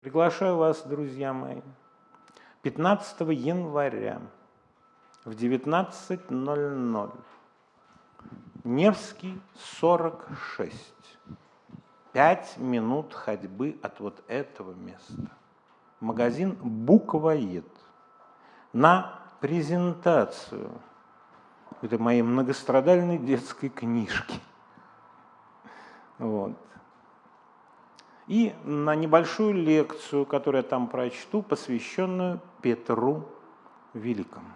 Приглашаю вас, друзья мои, 15 января в 19.00. Невский, 46. Пять минут ходьбы от вот этого места. Магазин «Буквоед» на презентацию этой моей многострадальной детской книжки. Вот и на небольшую лекцию, которую я там прочту, посвященную Петру Великому.